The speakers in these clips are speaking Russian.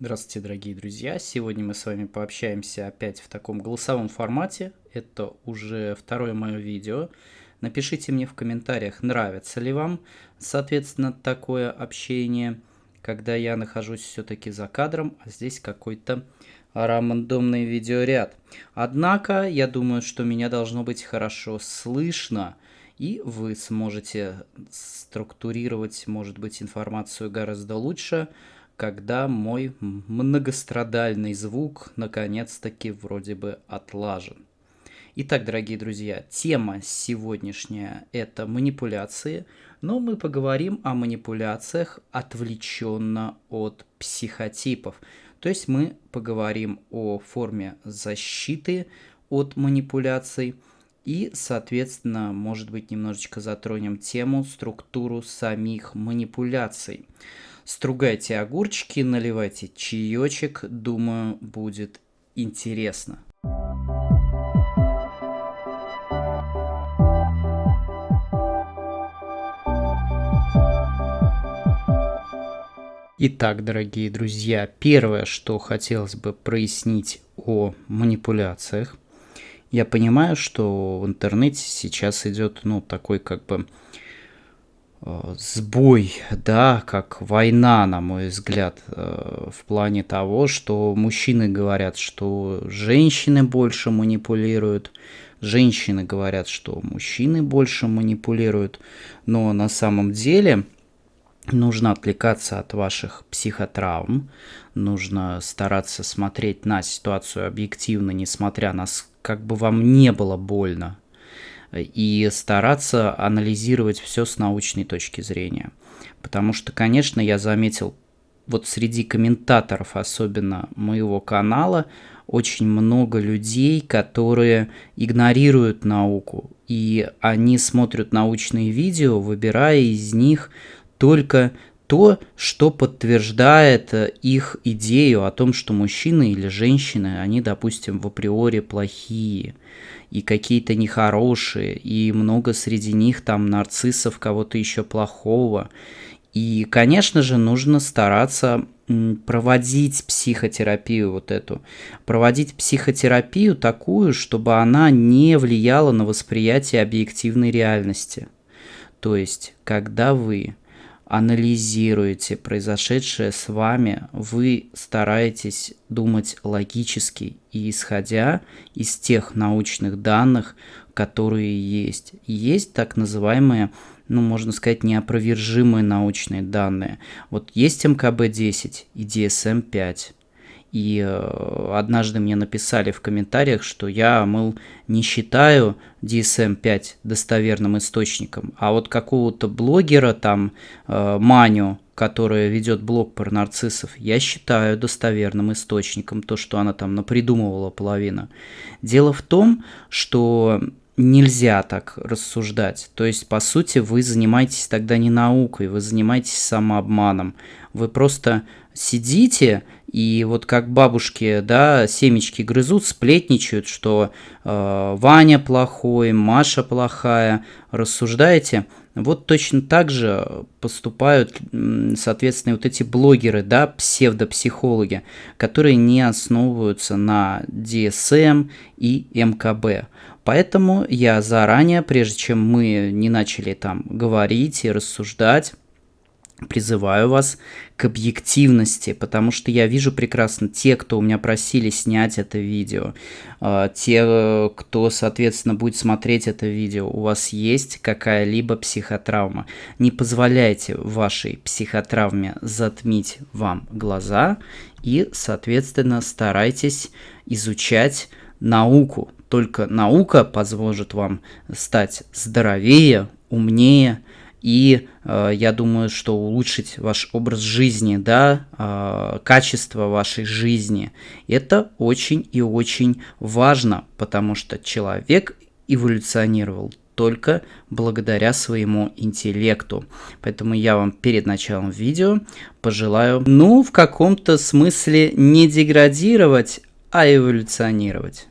Здравствуйте, дорогие друзья! Сегодня мы с вами пообщаемся опять в таком голосовом формате. Это уже второе мое видео. Напишите мне в комментариях, нравится ли вам, соответственно, такое общение, когда я нахожусь все-таки за кадром, а здесь какой-то рандомный видеоряд. Однако, я думаю, что меня должно быть хорошо слышно, и вы сможете структурировать, может быть, информацию гораздо лучше, когда мой многострадальный звук наконец-таки вроде бы отлажен. Итак, дорогие друзья, тема сегодняшняя – это манипуляции, но мы поговорим о манипуляциях отвлеченно от психотипов. То есть мы поговорим о форме защиты от манипуляций и, соответственно, может быть, немножечко затронем тему, структуру самих манипуляций. Стругайте огурчики, наливайте чаечек, думаю, будет интересно. Итак, дорогие друзья, первое, что хотелось бы прояснить о манипуляциях. Я понимаю, что в интернете сейчас идет, ну, такой как бы сбой, да, как война, на мой взгляд, э, в плане того, что мужчины говорят, что женщины больше манипулируют, женщины говорят, что мужчины больше манипулируют, но на самом деле нужно отвлекаться от ваших психотравм, нужно стараться смотреть на ситуацию объективно, несмотря на как бы вам не было больно, и стараться анализировать все с научной точки зрения. Потому что, конечно, я заметил, вот среди комментаторов, особенно моего канала, очень много людей, которые игнорируют науку, и они смотрят научные видео, выбирая из них только то, что подтверждает их идею о том, что мужчины или женщины, они, допустим, в априори плохие и какие-то нехорошие, и много среди них там нарциссов, кого-то еще плохого. И, конечно же, нужно стараться проводить психотерапию вот эту, проводить психотерапию такую, чтобы она не влияла на восприятие объективной реальности. То есть, когда вы анализируете произошедшее с вами, вы стараетесь думать логически и исходя из тех научных данных, которые есть. Есть так называемые, ну, можно сказать, неопровержимые научные данные. Вот есть МКБ-10 и DSM-5. И э, однажды мне написали в комментариях, что я, мол, не считаю DSM-5 достоверным источником, а вот какого-то блогера, там, э, Маню, которая ведет блог про нарциссов, я считаю достоверным источником, то, что она там напридумывала половина. Дело в том, что нельзя так рассуждать. То есть, по сути, вы занимаетесь тогда не наукой, вы занимаетесь самообманом. Вы просто сидите и вот как бабушки, да, семечки грызут, сплетничают, что э, Ваня плохой, Маша плохая, рассуждаете. Вот точно так же поступают, соответственно, вот эти блогеры, да, псевдопсихологи, которые не основываются на DSM и МКБ. Поэтому я заранее, прежде чем мы не начали там говорить и рассуждать, призываю вас к объективности, потому что я вижу прекрасно те, кто у меня просили снять это видео, а, те, кто, соответственно, будет смотреть это видео, у вас есть какая-либо психотравма. Не позволяйте вашей психотравме затмить вам глаза и, соответственно, старайтесь изучать науку. Только наука позволит вам стать здоровее, умнее, и э, я думаю, что улучшить ваш образ жизни, да, э, качество вашей жизни, это очень и очень важно, потому что человек эволюционировал только благодаря своему интеллекту. Поэтому я вам перед началом видео пожелаю, ну, в каком-то смысле не деградировать, а эволюционировать.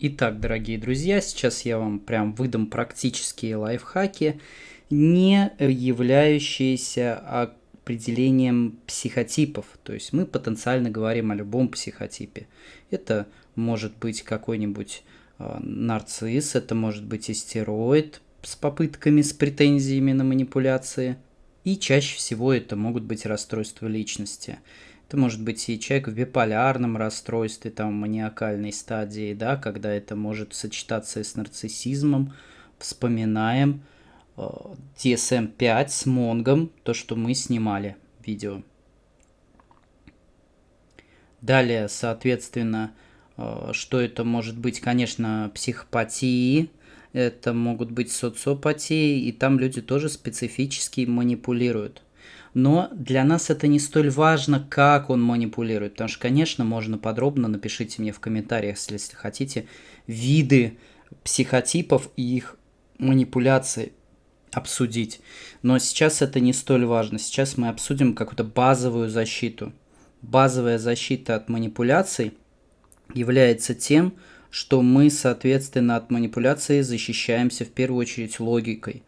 Итак, дорогие друзья, сейчас я вам прям выдам практические лайфхаки, не являющиеся определением психотипов. То есть мы потенциально говорим о любом психотипе. Это может быть какой-нибудь э, нарцисс, это может быть истероид с попытками, с претензиями на манипуляции. И чаще всего это могут быть расстройства личности. Это может быть и человек в биполярном расстройстве, там, маниакальной стадии, да, когда это может сочетаться и с нарциссизмом. Вспоминаем э, DSM-5 с Монгом, то, что мы снимали видео. Далее, соответственно, э, что это может быть, конечно, психопатии, это могут быть социопатии, и там люди тоже специфически манипулируют. Но для нас это не столь важно, как он манипулирует. Потому что, конечно, можно подробно, напишите мне в комментариях, если хотите, виды психотипов и их манипуляции обсудить. Но сейчас это не столь важно. Сейчас мы обсудим какую-то базовую защиту. Базовая защита от манипуляций является тем, что мы, соответственно, от манипуляции защищаемся в первую очередь логикой.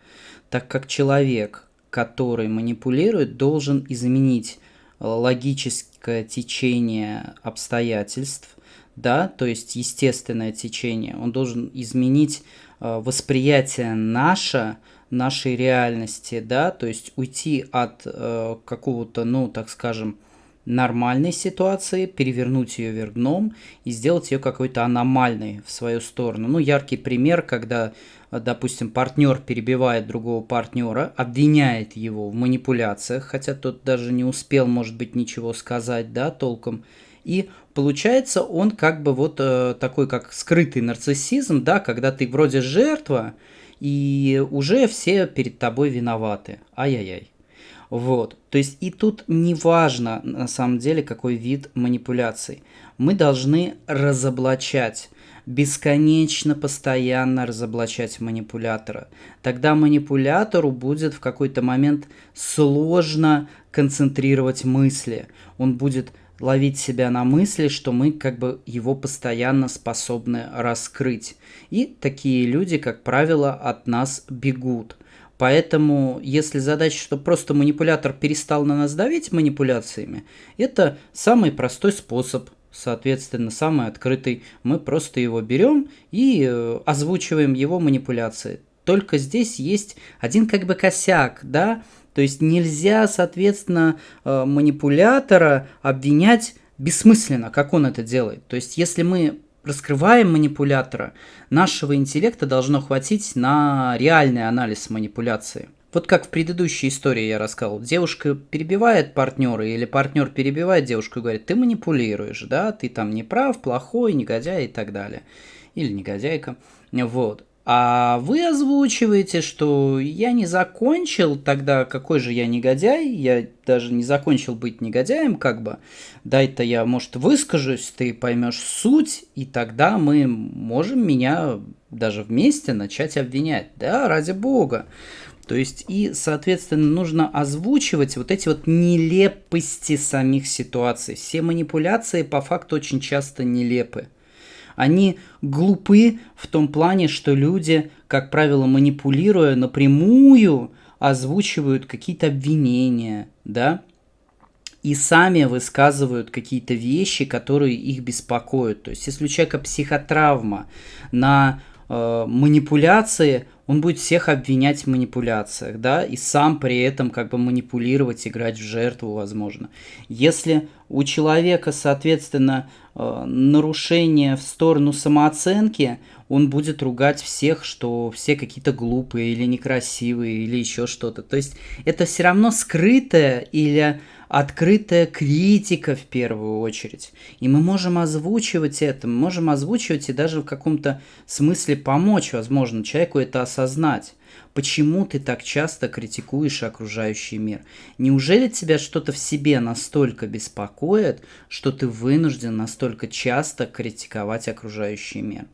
Так как человек, который манипулирует, должен изменить э, логическое течение обстоятельств, да, то есть естественное течение. Он должен изменить э, восприятие наше, нашей реальности, да, то есть уйти от э, какого-то, ну, так скажем, нормальной ситуации, перевернуть ее вверх дном и сделать ее какой-то аномальной в свою сторону. Ну, яркий пример, когда допустим, партнер перебивает другого партнера, обвиняет его в манипуляциях, хотя тот даже не успел, может быть, ничего сказать, да, толком. И получается он как бы вот э, такой, как скрытый нарциссизм, да, когда ты вроде жертва, и уже все перед тобой виноваты. Ай-яй-яй. Вот. То есть и тут не важно на самом деле какой вид манипуляций. Мы должны разоблачать бесконечно, постоянно разоблачать манипулятора. Тогда манипулятору будет в какой-то момент сложно концентрировать мысли. Он будет ловить себя на мысли, что мы как бы его постоянно способны раскрыть. И такие люди, как правило, от нас бегут. Поэтому, если задача, что просто манипулятор перестал на нас давить манипуляциями, это самый простой способ – соответственно, самый открытый. Мы просто его берем и э, озвучиваем его манипуляции. Только здесь есть один как бы косяк, да, то есть нельзя, соответственно, э, манипулятора обвинять бессмысленно, как он это делает. То есть если мы раскрываем манипулятора, нашего интеллекта должно хватить на реальный анализ манипуляции – вот как в предыдущей истории я рассказывал, девушка перебивает партнера или партнер перебивает девушку и говорит, ты манипулируешь, да, ты там не прав, плохой, негодяй и так далее. Или негодяйка. Вот. А вы озвучиваете, что я не закончил, тогда какой же я негодяй, я даже не закончил быть негодяем, как бы. Дай-то я, может, выскажусь, ты поймешь суть, и тогда мы можем меня даже вместе начать обвинять. Да, ради бога. То есть и, соответственно, нужно озвучивать вот эти вот нелепости самих ситуаций. Все манипуляции по факту очень часто нелепы. Они глупы в том плане, что люди, как правило, манипулируя напрямую, озвучивают какие-то обвинения, да, и сами высказывают какие-то вещи, которые их беспокоят. То есть, если у человека психотравма на э, манипуляции, он будет всех обвинять в манипуляциях, да, и сам при этом как бы манипулировать, играть в жертву, возможно. Если у человека, соответственно, нарушение в сторону самооценки, он будет ругать всех, что все какие-то глупые или некрасивые или еще что-то. То есть это все равно скрытое или открытая критика в первую очередь. И мы можем озвучивать это, мы можем озвучивать и даже в каком-то смысле помочь, возможно, человеку это осознать. Почему ты так часто критикуешь окружающий мир? Неужели тебя что-то в себе настолько беспокоит, что ты вынужден настолько часто критиковать окружающий мир?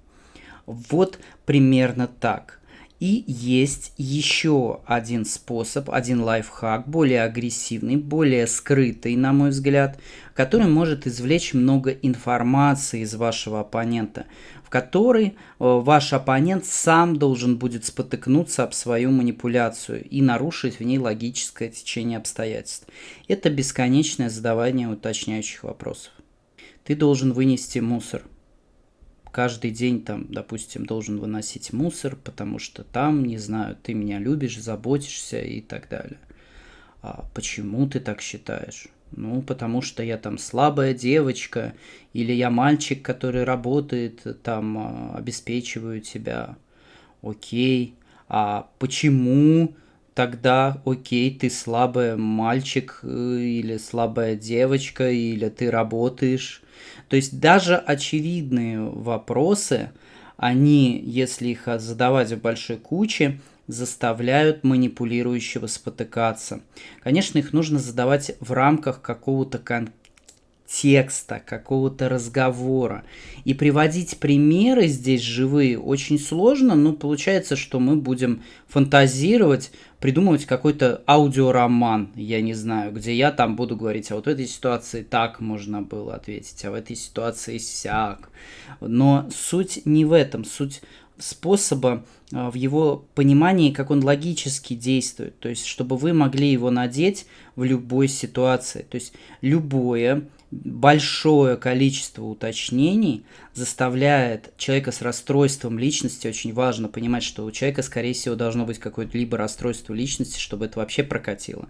Вот примерно так. И есть еще один способ, один лайфхак, более агрессивный, более скрытый, на мой взгляд, который может извлечь много информации из вашего оппонента. в которой э, ваш оппонент сам должен будет спотыкнуться об свою манипуляцию и нарушить в ней логическое течение обстоятельств. Это бесконечное задавание уточняющих вопросов. Ты должен вынести мусор. Каждый день там, допустим, должен выносить мусор, потому что там, не знаю, ты меня любишь, заботишься и так далее. А почему ты так считаешь? Ну, потому что я там слабая девочка, или я мальчик, который работает, там, а, обеспечиваю тебя. Окей. А почему тогда, окей, ты слабый мальчик, э, или слабая девочка, или ты работаешь? То есть даже очевидные вопросы, они, если их задавать в большой куче, заставляют манипулирующего спотыкаться. Конечно, их нужно задавать в рамках какого-то контекста, какого-то разговора. И приводить примеры здесь живые очень сложно, но получается, что мы будем фантазировать, придумывать какой-то аудиороман, я не знаю, где я там буду говорить, а вот в этой ситуации так можно было ответить, а в этой ситуации сяк. Но суть не в этом, суть способа а, в его понимании, как он логически действует. То есть, чтобы вы могли его надеть в любой ситуации. То есть, любое большое количество уточнений заставляет человека с расстройством личности, очень важно понимать, что у человека, скорее всего, должно быть какое-то либо расстройство личности, чтобы это вообще прокатило,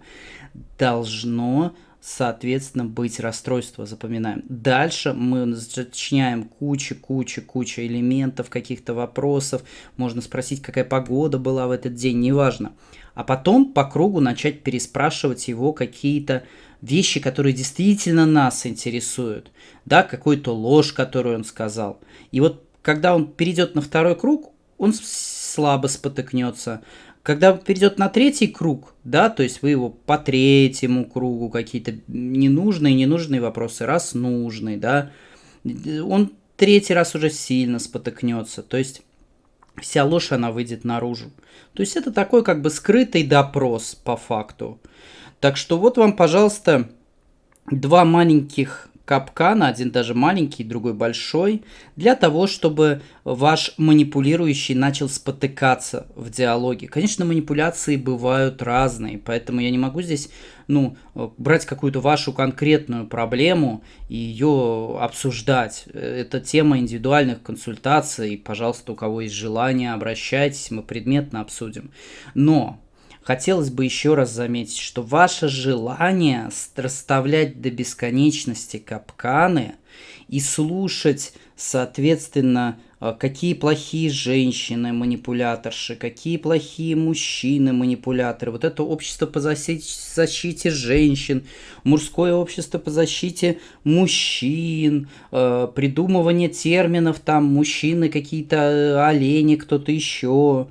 должно соответственно, быть расстройство, запоминаем. Дальше мы сочиняем кучу, кучу, кучу элементов, каких-то вопросов. Можно спросить, какая погода была в этот день, неважно. А потом по кругу начать переспрашивать его какие-то вещи, которые действительно нас интересуют. Да, какую-то ложь, которую он сказал. И вот когда он перейдет на второй круг, он слабо спотыкнется, когда перейдет на третий круг, да, то есть вы его по третьему кругу какие-то ненужные, ненужные вопросы, раз нужный, да, он третий раз уже сильно спотыкнется, то есть вся ложь, она выйдет наружу. То есть это такой как бы скрытый допрос по факту. Так что вот вам, пожалуйста, два маленьких капкана, один даже маленький, другой большой, для того, чтобы ваш манипулирующий начал спотыкаться в диалоге. Конечно, манипуляции бывают разные, поэтому я не могу здесь ну, брать какую-то вашу конкретную проблему и ее обсуждать. Это тема индивидуальных консультаций. Пожалуйста, у кого есть желание, обращайтесь, мы предметно обсудим. Но Хотелось бы еще раз заметить, что ваше желание расставлять до бесконечности капканы и слушать, соответственно, э, какие плохие женщины манипуляторши, какие плохие мужчины манипуляторы. Вот это общество по защите женщин, мужское общество по защите мужчин, э, придумывание терминов там мужчины какие-то э, олени, кто-то еще.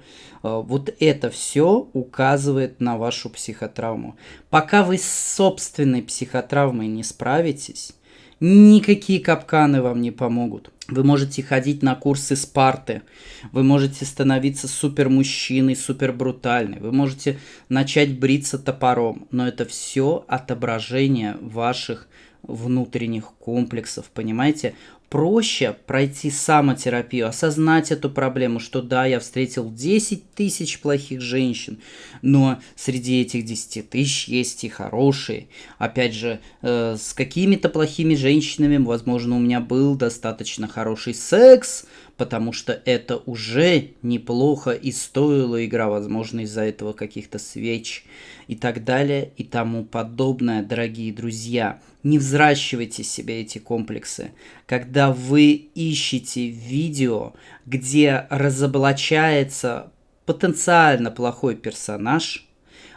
Э, вот это все указывает на вашу психотравму. Пока вы с собственной психотравмой не справитесь, никакие капканы вам не помогут. Вы можете ходить на курсы Спарты, вы можете становиться супер мужчиной, супер брутальной, вы можете начать бриться топором, но это все отображение ваших внутренних комплексов, понимаете? проще пройти самотерапию, осознать эту проблему, что да, я встретил 10 тысяч плохих женщин, но среди этих 10 тысяч есть и хорошие. Опять же, э, с какими-то плохими женщинами, возможно, у меня был достаточно хороший секс, потому что это уже неплохо и стоила игра, возможно, из-за этого каких-то свеч и так далее и тому подобное, дорогие друзья. Не взращивайте себе эти комплексы. Когда вы ищете видео, где разоблачается потенциально плохой персонаж,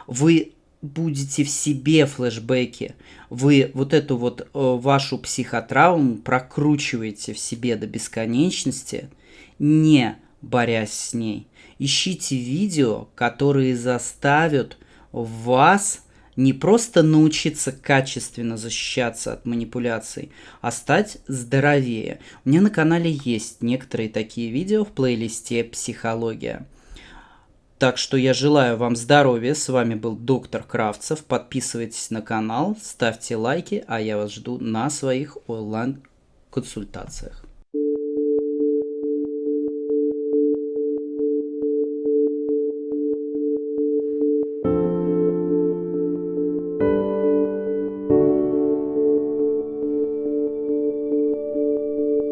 вы будете в себе флешбеки, вы вот эту вот э, вашу психотравму прокручиваете в себе до бесконечности, не борясь с ней. Ищите видео, которые заставят вас не просто научиться качественно защищаться от манипуляций, а стать здоровее. У меня на канале есть некоторые такие видео в плейлисте «Психология». Так что я желаю вам здоровья. С вами был доктор Кравцев. Подписывайтесь на канал, ставьте лайки, а я вас жду на своих онлайн-консультациях.